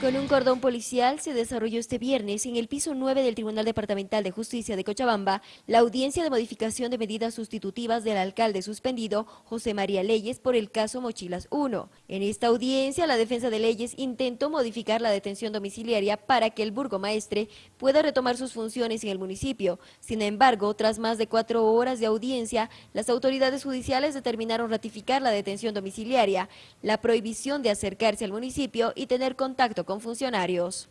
Con un cordón policial se desarrolló este viernes en el piso 9 del Tribunal Departamental de Justicia de Cochabamba la audiencia de modificación de medidas sustitutivas del alcalde suspendido José María Leyes por el caso Mochilas 1. En esta audiencia, la defensa de Leyes intentó modificar la detención domiciliaria para que el burgomaestre pueda retomar sus funciones en el municipio. Sin embargo, tras más de cuatro horas de audiencia, las autoridades judiciales determinaron ratificar la detención domiciliaria, la prohibición de acercarse al municipio y tener contacto con funcionarios.